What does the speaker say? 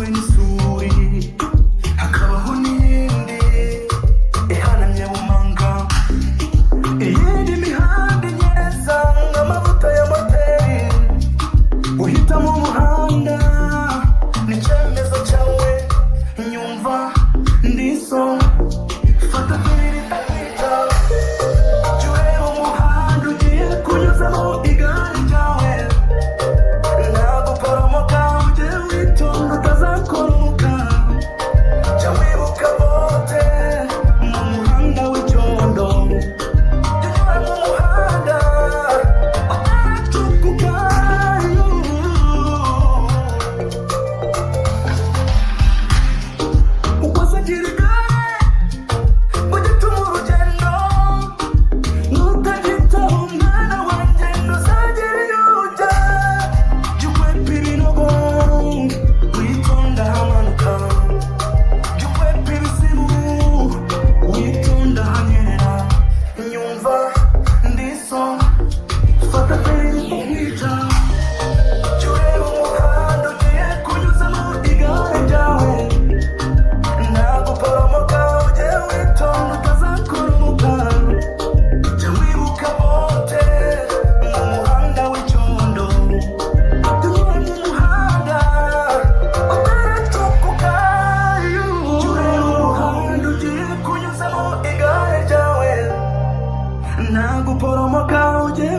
when it's Nangu poromoka uje